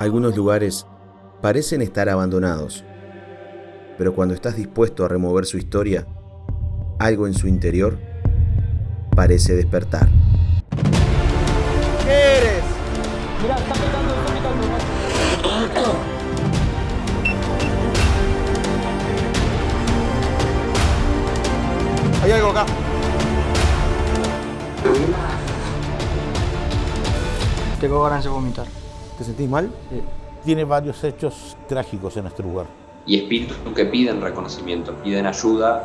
Algunos lugares parecen estar abandonados, pero cuando estás dispuesto a remover su historia, algo en su interior parece despertar. ¿Qué eres? Mirá, está está. Hay algo acá. Tengo ganas de vomitar. ¿Te sentís mal? Tiene varios hechos trágicos en este lugar. y espíritus que piden reconocimiento, piden ayuda